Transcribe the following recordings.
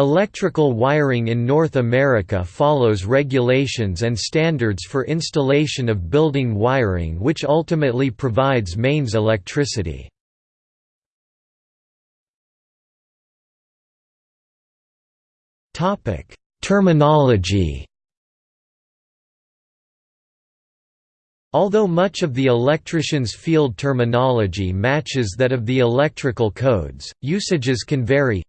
Electrical wiring in North America follows regulations and standards for installation of building wiring which ultimately provides mains electricity. Terminology Although much of the electrician's field terminology matches that of the electrical codes, usages can vary.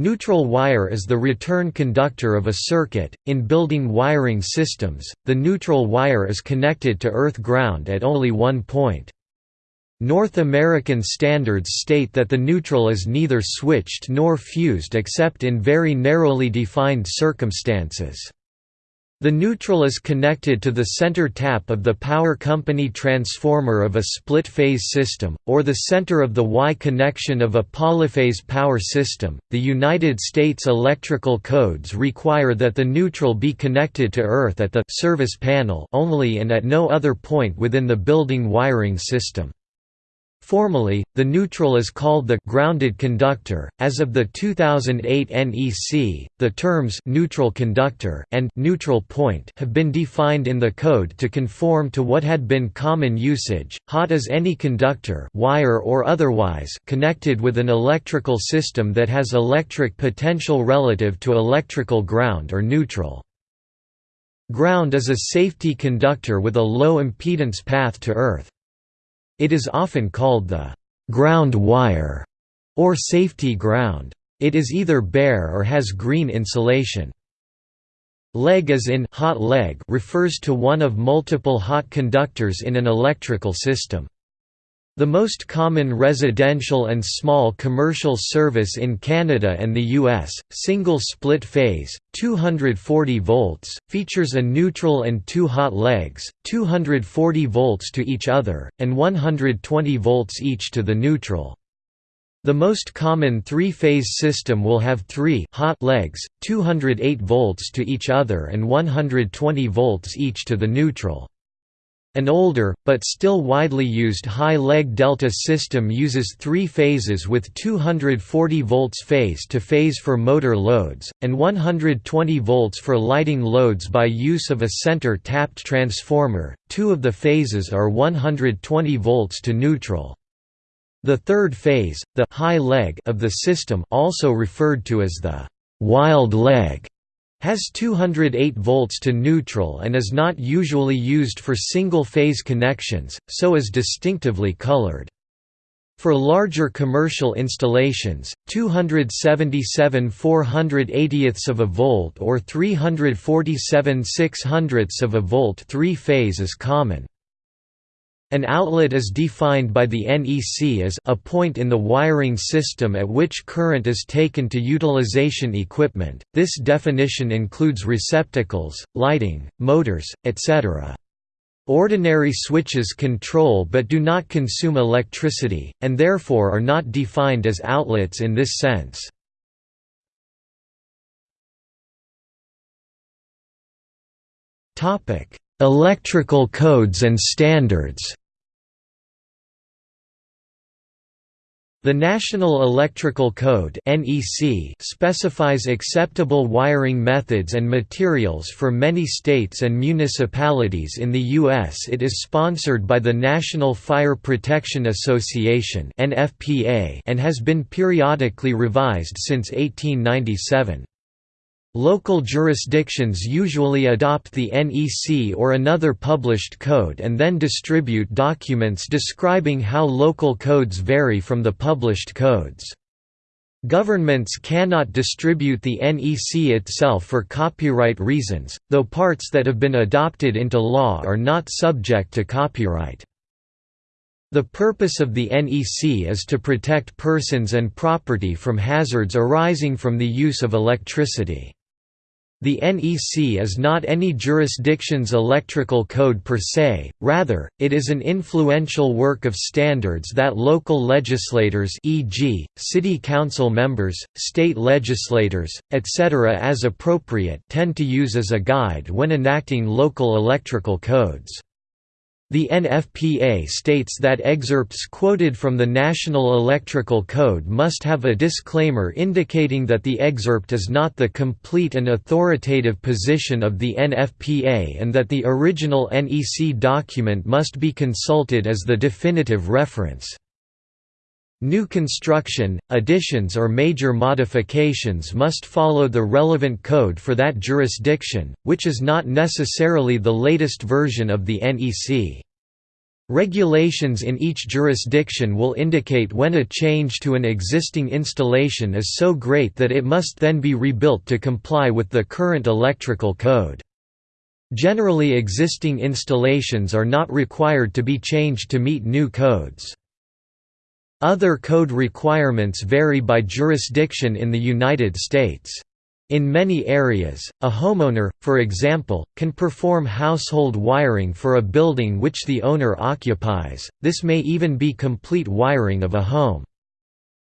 Neutral wire is the return conductor of a circuit. In building wiring systems, the neutral wire is connected to earth ground at only one point. North American standards state that the neutral is neither switched nor fused except in very narrowly defined circumstances. The neutral is connected to the center tap of the power company transformer of a split-phase system, or the center of the Y connection of a polyphase power system. The United States electrical codes require that the neutral be connected to earth at the service panel only and at no other point within the building wiring system. Formally, the neutral is called the grounded conductor. As of the 2008 NEC, the terms neutral conductor and neutral point have been defined in the code to conform to what had been common usage. Hot is any conductor, wire or otherwise, connected with an electrical system that has electric potential relative to electrical ground or neutral. Ground is a safety conductor with a low impedance path to earth. It is often called the ground wire or safety ground. It is either bare or has green insulation. Leg as in hot leg refers to one of multiple hot conductors in an electrical system. The most common residential and small commercial service in Canada and the US, single split phase, 240 volts, features a neutral and two hot legs, 240 volts to each other, and 120 volts each to the neutral. The most common three-phase system will have three hot legs, 208 volts to each other and 120 volts each to the neutral. An older, but still widely used high-leg delta system uses three phases with 240 volts phase-to-phase -phase for motor loads, and 120 volts for lighting loads by use of a center-tapped transformer, two of the phases are 120 volts to neutral. The third phase, the high leg of the system also referred to as the wild leg, has 208 volts to neutral and is not usually used for single-phase connections, so is distinctively colored. For larger commercial installations, 277 480 of a volt or 347 600 of a volt three-phase is common. An outlet is defined by the NEC as a point in the wiring system at which current is taken to utilization equipment. This definition includes receptacles, lighting, motors, etc. Ordinary switches control but do not consume electricity, and therefore are not defined as outlets in this sense. Electrical codes and standards The National Electrical Code specifies acceptable wiring methods and materials for many states and municipalities in the U.S. It is sponsored by the National Fire Protection Association and has been periodically revised since 1897. Local jurisdictions usually adopt the NEC or another published code and then distribute documents describing how local codes vary from the published codes. Governments cannot distribute the NEC itself for copyright reasons, though parts that have been adopted into law are not subject to copyright. The purpose of the NEC is to protect persons and property from hazards arising from the use of electricity. The NEC is not any jurisdiction's electrical code per se, rather, it is an influential work of standards that local legislators e.g., city council members, state legislators, etc. as appropriate tend to use as a guide when enacting local electrical codes. The NFPA states that excerpts quoted from the National Electrical Code must have a disclaimer indicating that the excerpt is not the complete and authoritative position of the NFPA and that the original NEC document must be consulted as the definitive reference. New construction, additions or major modifications must follow the relevant code for that jurisdiction, which is not necessarily the latest version of the NEC. Regulations in each jurisdiction will indicate when a change to an existing installation is so great that it must then be rebuilt to comply with the current electrical code. Generally existing installations are not required to be changed to meet new codes. Other code requirements vary by jurisdiction in the United States. In many areas, a homeowner, for example, can perform household wiring for a building which the owner occupies, this may even be complete wiring of a home.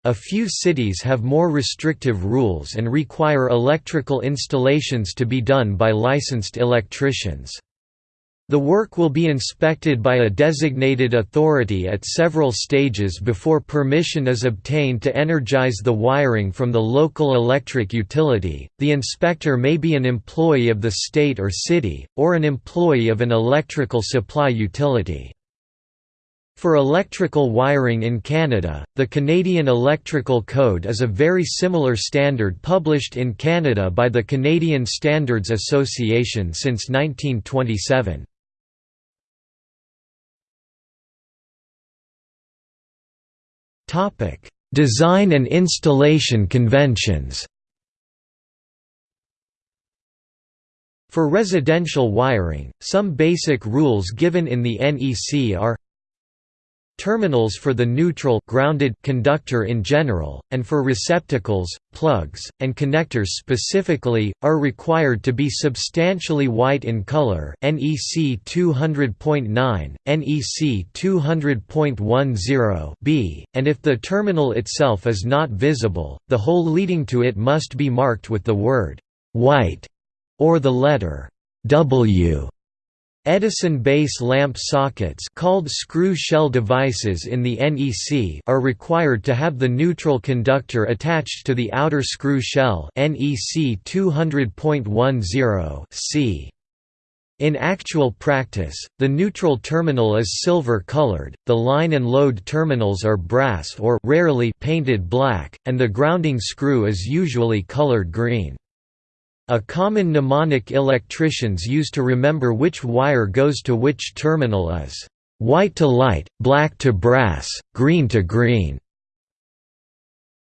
A few cities have more restrictive rules and require electrical installations to be done by licensed electricians. The work will be inspected by a designated authority at several stages before permission is obtained to energize the wiring from the local electric utility. The inspector may be an employee of the state or city, or an employee of an electrical supply utility. For electrical wiring in Canada, the Canadian Electrical Code is a very similar standard published in Canada by the Canadian Standards Association since 1927. Design and installation conventions. For residential wiring, some basic rules given in the NEC are terminals for the neutral grounded conductor in general, and for receptacles, plugs, and connectors specifically, are required to be substantially white in color NEC 200.9, NEC 200.10 b, and if the terminal itself is not visible, the hole leading to it must be marked with the word «white» or the letter «W» Edison base lamp sockets called screw shell devices in the NEC are required to have the neutral conductor attached to the outer screw shell NEC 200.10 c. In actual practice, the neutral terminal is silver-colored, the line and load terminals are brass or rarely painted black, and the grounding screw is usually colored green. A common mnemonic electricians use to remember which wire goes to which terminal is, "...white to light, black to brass, green to green."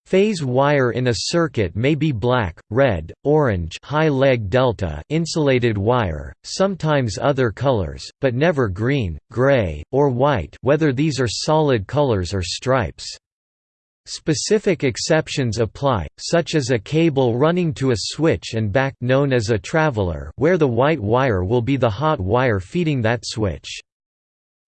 Phase wire in a circuit may be black, red, orange high leg delta insulated wire, sometimes other colors, but never green, gray, or white whether these are solid colors or stripes. Specific exceptions apply, such as a cable running to a switch and back known as a traveler where the white wire will be the hot wire feeding that switch.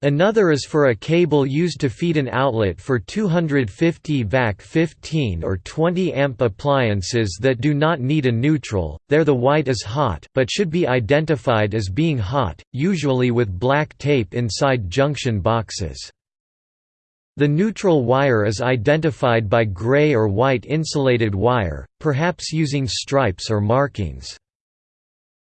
Another is for a cable used to feed an outlet for 250 VAC 15 or 20 amp appliances that do not need a neutral, there the white is hot but should be identified as being hot, usually with black tape inside junction boxes. The neutral wire is identified by gray or white insulated wire, perhaps using stripes or markings.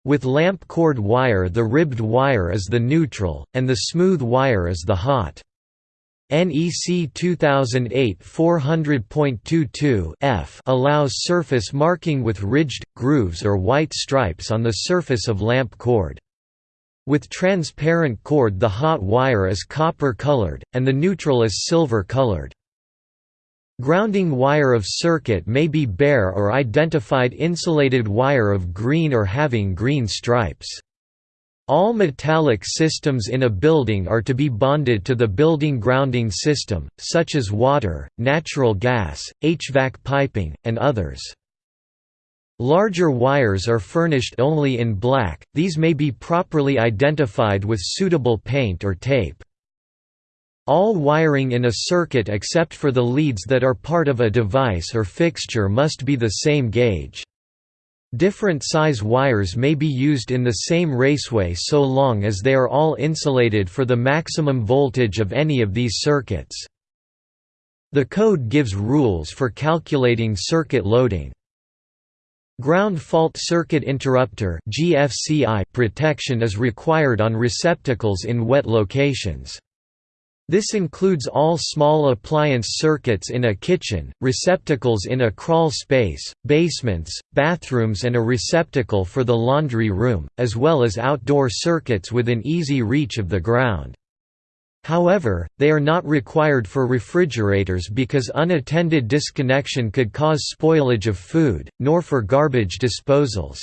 With lamp cord wire the ribbed wire is the neutral, and the smooth wire is the hot. NEC 2008 400.22 F allows surface marking with ridged, grooves or white stripes on the surface of lamp cord. With transparent cord the hot wire is copper colored, and the neutral is silver colored. Grounding wire of circuit may be bare or identified insulated wire of green or having green stripes. All metallic systems in a building are to be bonded to the building grounding system, such as water, natural gas, HVAC piping, and others. Larger wires are furnished only in black, these may be properly identified with suitable paint or tape. All wiring in a circuit except for the leads that are part of a device or fixture must be the same gauge. Different size wires may be used in the same raceway so long as they are all insulated for the maximum voltage of any of these circuits. The code gives rules for calculating circuit loading. Ground fault circuit interrupter protection is required on receptacles in wet locations. This includes all small appliance circuits in a kitchen, receptacles in a crawl space, basements, bathrooms and a receptacle for the laundry room, as well as outdoor circuits within easy reach of the ground. However, they are not required for refrigerators because unattended disconnection could cause spoilage of food, nor for garbage disposals.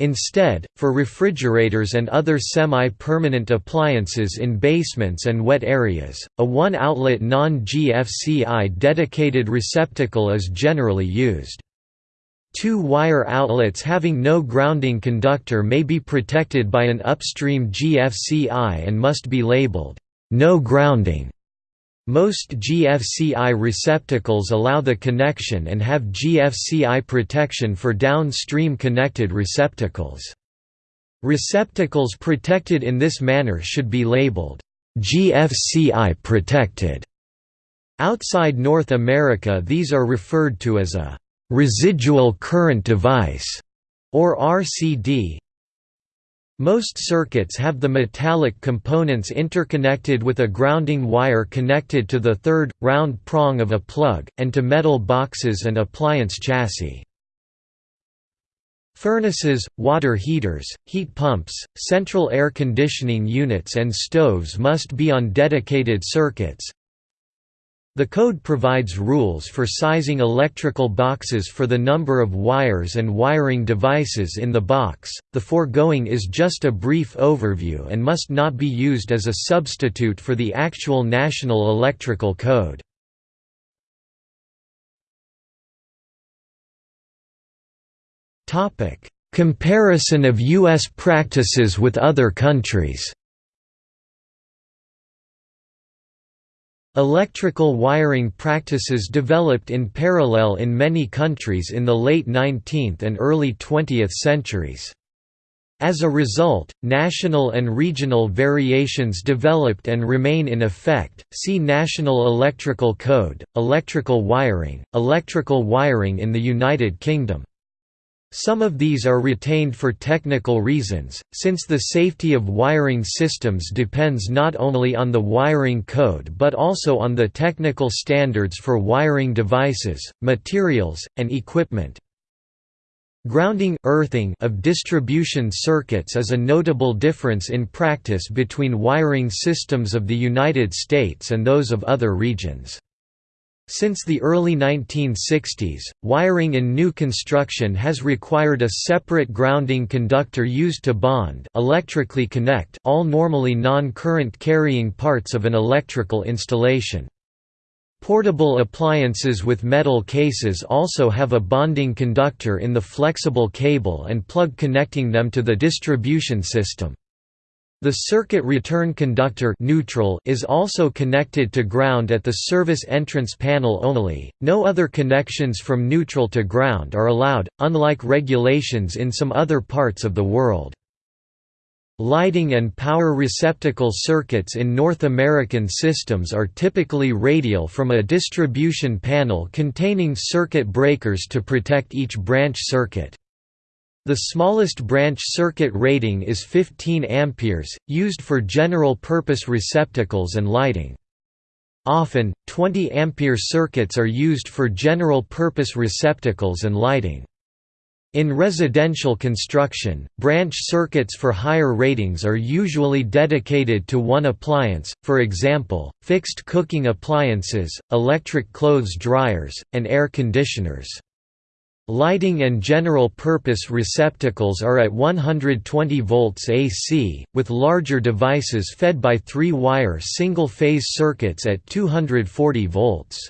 Instead, for refrigerators and other semi-permanent appliances in basements and wet areas, a one-outlet non-GFCI dedicated receptacle is generally used. Two wire outlets having no grounding conductor may be protected by an upstream GFCI and must be labeled, "'No grounding' Most GFCI receptacles allow the connection and have GFCI protection for downstream connected receptacles. Receptacles protected in this manner should be labeled GFCI protected. Outside North America these are referred to as a residual current device or RCD, most circuits have the metallic components interconnected with a grounding wire connected to the third, round prong of a plug, and to metal boxes and appliance chassis. Furnaces, water heaters, heat pumps, central air conditioning units and stoves must be on dedicated circuits, the code provides rules for sizing electrical boxes for the number of wires and wiring devices in the box. The foregoing is just a brief overview and must not be used as a substitute for the actual National Electrical Code. Topic: Comparison of US practices with other countries. Electrical wiring practices developed in parallel in many countries in the late 19th and early 20th centuries. As a result, national and regional variations developed and remain in effect. See National Electrical Code, Electrical wiring, Electrical wiring in the United Kingdom. Some of these are retained for technical reasons, since the safety of wiring systems depends not only on the wiring code but also on the technical standards for wiring devices, materials, and equipment. Grounding earthing of distribution circuits is a notable difference in practice between wiring systems of the United States and those of other regions. Since the early 1960s, wiring in new construction has required a separate grounding conductor used to bond electrically connect all normally non-current carrying parts of an electrical installation. Portable appliances with metal cases also have a bonding conductor in the flexible cable and plug connecting them to the distribution system. The circuit return conductor neutral is also connected to ground at the service entrance panel only. No other connections from neutral to ground are allowed, unlike regulations in some other parts of the world. Lighting and power receptacle circuits in North American systems are typically radial from a distribution panel containing circuit breakers to protect each branch circuit. The smallest branch circuit rating is 15 amperes, used for general-purpose receptacles and lighting. Often, 20 ampere circuits are used for general-purpose receptacles and lighting. In residential construction, branch circuits for higher ratings are usually dedicated to one appliance, for example, fixed cooking appliances, electric clothes dryers, and air conditioners. Lighting and general-purpose receptacles are at 120 volts AC, with larger devices fed by three-wire single-phase circuits at 240 volts.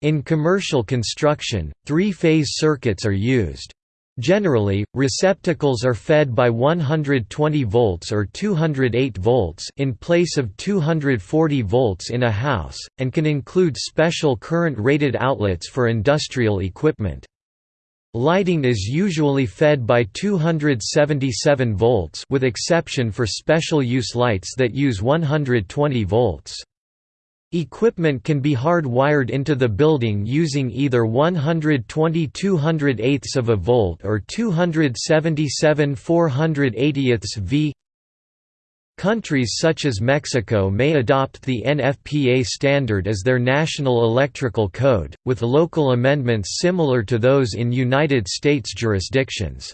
In commercial construction, three-phase circuits are used. Generally, receptacles are fed by 120 volts or 208 volts in place of 240 volts in a house, and can include special current-rated outlets for industrial equipment. Lighting is usually fed by 277 volts with exception for special use lights that use 120 volts. Equipment can be hard-wired into the building using either 120 208 of a volt or 277 480 V. Countries such as Mexico may adopt the NFPA standard as their national electrical code, with local amendments similar to those in United States jurisdictions.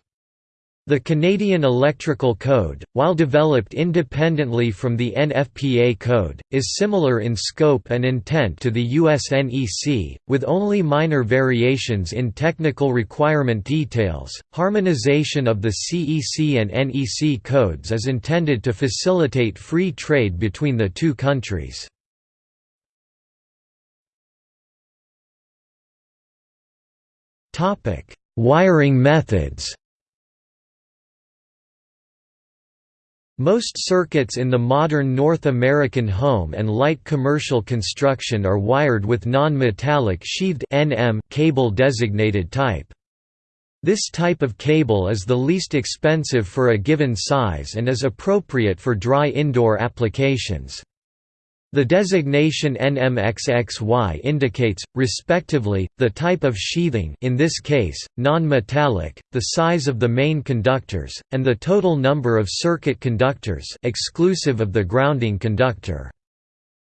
The Canadian Electrical Code, while developed independently from the NFPA code, is similar in scope and intent to the US NEC, with only minor variations in technical requirement details. Harmonization of the CEC and NEC codes is intended to facilitate free trade between the two countries. Topic: Wiring methods. Most circuits in the modern North American home and light commercial construction are wired with non-metallic sheathed NM cable designated type. This type of cable is the least expensive for a given size and is appropriate for dry indoor applications. The designation NMXXY indicates, respectively, the type of sheathing in this case, non-metallic, the size of the main conductors, and the total number of circuit conductors exclusive of the grounding conductor.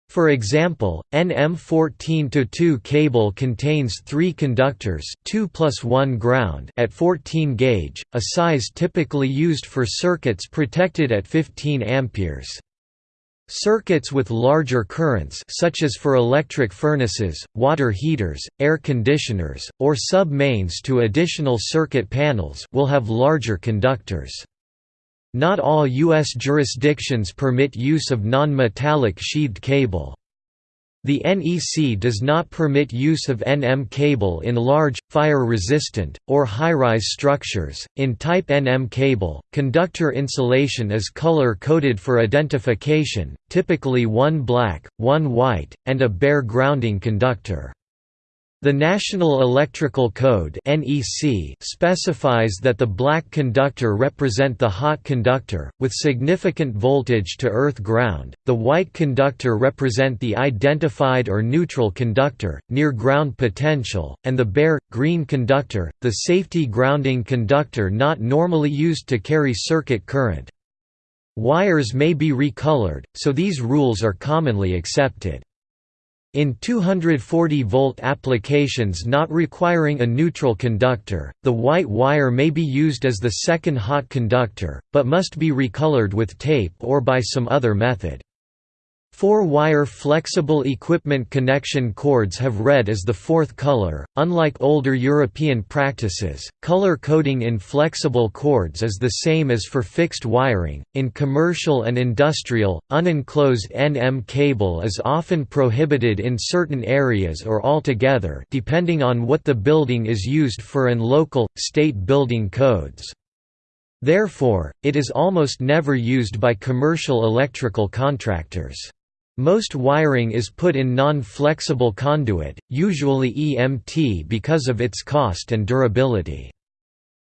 For example, NM14-2 cable contains three conductors 2 plus 1 ground at 14 gauge, a size typically used for circuits protected at 15 amperes. Circuits with larger currents such as for electric furnaces, water heaters, air conditioners, or sub-mains to additional circuit panels will have larger conductors. Not all U.S. jurisdictions permit use of non-metallic sheathed cable. The NEC does not permit use of NM cable in large, fire-resistant, or high-rise structures. In Type NM cable, conductor insulation is color-coded for identification, typically one black, one white, and a bare grounding conductor. The National Electrical Code specifies that the black conductor represent the hot conductor with significant voltage to earth ground, the white conductor represent the identified or neutral conductor near ground potential, and the bare green conductor, the safety grounding conductor not normally used to carry circuit current. Wires may be recolored, so these rules are commonly accepted. In 240-volt applications not requiring a neutral conductor, the white wire may be used as the second hot conductor, but must be recolored with tape or by some other method. Four-wire flexible equipment connection cords have red as the fourth color. Unlike older European practices, color coding in flexible cords is the same as for fixed wiring. In commercial and industrial, unenclosed NM cable is often prohibited in certain areas or altogether, depending on what the building is used for and local state building codes. Therefore, it is almost never used by commercial electrical contractors. Most wiring is put in non-flexible conduit, usually EMT because of its cost and durability.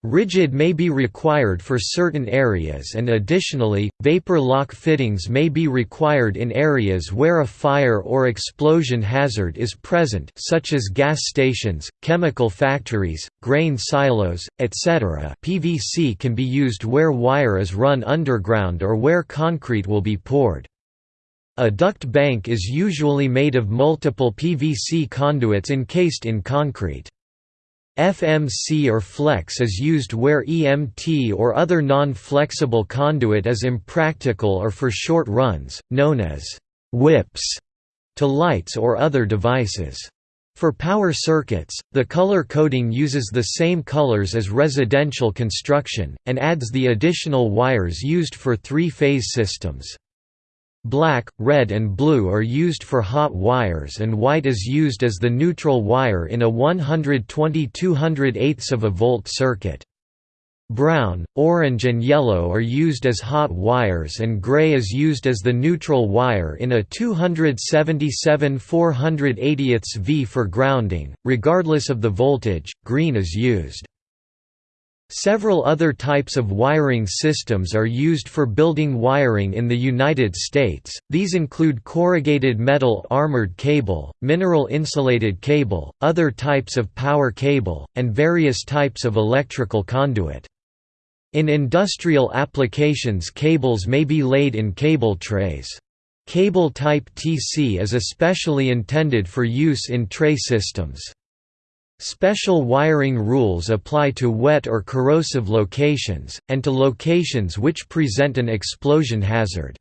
Rigid may be required for certain areas and additionally, vapor lock fittings may be required in areas where a fire or explosion hazard is present such as gas stations, chemical factories, grain silos, etc. PVC can be used where wire is run underground or where concrete will be poured. A duct bank is usually made of multiple PVC conduits encased in concrete. FMC or flex is used where EMT or other non-flexible conduit is impractical or for short runs, known as whips, to lights or other devices. For power circuits, the color coding uses the same colors as residential construction, and adds the additional wires used for three-phase systems. Black, red and blue are used for hot wires and white is used as the neutral wire in a 120 208 of a volt circuit. Brown, orange and yellow are used as hot wires and gray is used as the neutral wire in a 277 480 V for grounding. Regardless of the voltage, green is used. Several other types of wiring systems are used for building wiring in the United States, these include corrugated metal armored cable, mineral insulated cable, other types of power cable, and various types of electrical conduit. In industrial applications cables may be laid in cable trays. Cable type TC is especially intended for use in tray systems. Special wiring rules apply to wet or corrosive locations, and to locations which present an explosion hazard.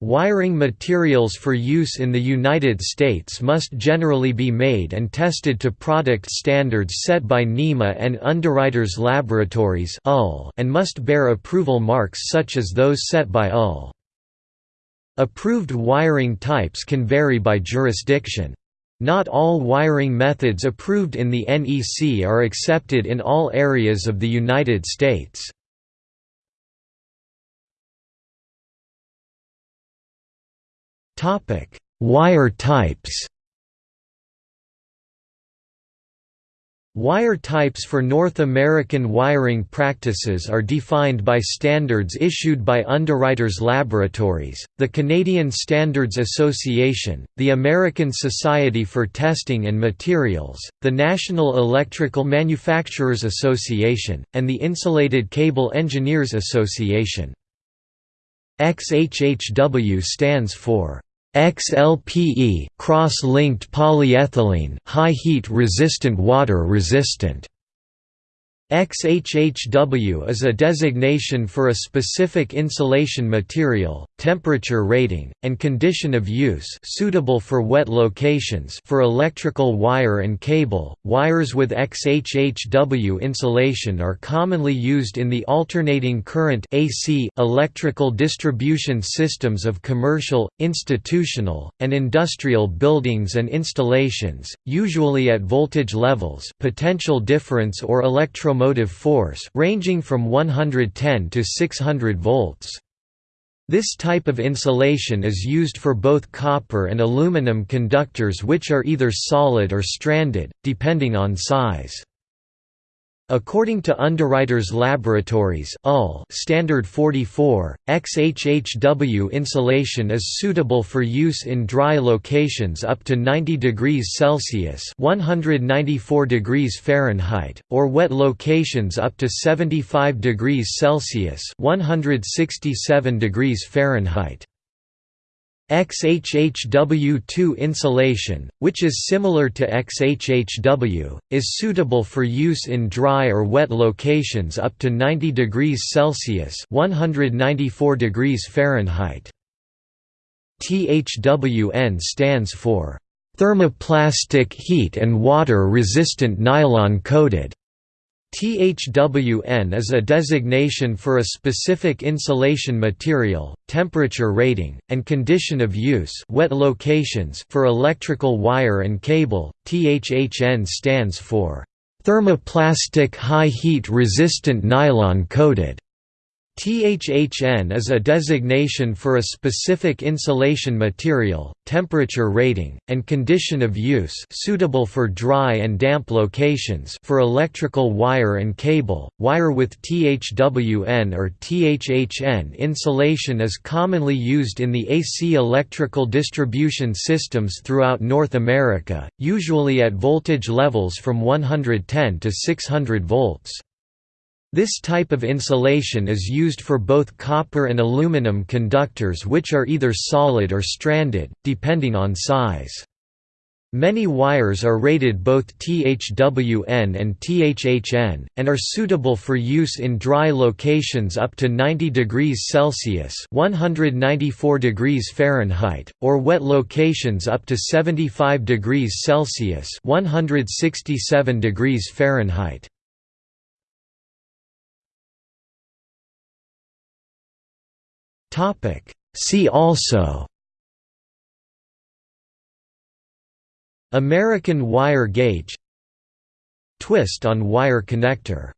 Wiring materials for use in the United States must generally be made and tested to product standards set by NEMA and Underwriters Laboratories and must bear approval marks such as those set by UL. Approved wiring types can vary by jurisdiction. Not all wiring methods approved in the NEC are accepted in all areas of the United States. Wire types Wire types for North American wiring practices are defined by standards issued by Underwriters Laboratories, the Canadian Standards Association, the American Society for Testing and Materials, the National Electrical Manufacturers Association, and the Insulated Cable Engineers Association. XHHW stands for XLPE cross-linked polyethylene high heat resistant water resistant XHHW is a designation for a specific insulation material, temperature rating, and condition of use suitable for wet locations for electrical wire and cable. Wires with XHHW insulation are commonly used in the alternating current AC electrical distribution systems of commercial, institutional, and industrial buildings and installations, usually at voltage levels, potential difference or electro electromotive force ranging from 110 to 600 volts. This type of insulation is used for both copper and aluminum conductors which are either solid or stranded, depending on size. According to Underwriters Laboratories Standard 44, XHHW insulation is suitable for use in dry locations up to 90 degrees Celsius (194 degrees Fahrenheit) or wet locations up to 75 degrees Celsius (167 degrees Fahrenheit). XHHW2 insulation, which is similar to XHHW, is suitable for use in dry or wet locations up to 90 degrees Celsius (194 degrees Fahrenheit). THWN stands for thermoplastic heat and water resistant nylon coated. THWN is a designation for a specific insulation material, temperature rating, and condition of use wet locations for electrical wire and cable. THHN stands for thermoplastic high heat resistant nylon coated. THHN is a designation for a specific insulation material, temperature rating, and condition of use suitable for dry and damp locations for electrical wire and cable. Wire with THWN or THHN insulation is commonly used in the AC electrical distribution systems throughout North America, usually at voltage levels from 110 to 600 volts. This type of insulation is used for both copper and aluminum conductors which are either solid or stranded, depending on size. Many wires are rated both THWN and THHN, and are suitable for use in dry locations up to 90 degrees Celsius 194 degrees Fahrenheit, or wet locations up to 75 degrees Celsius 167 degrees Fahrenheit. See also American wire gauge Twist on wire connector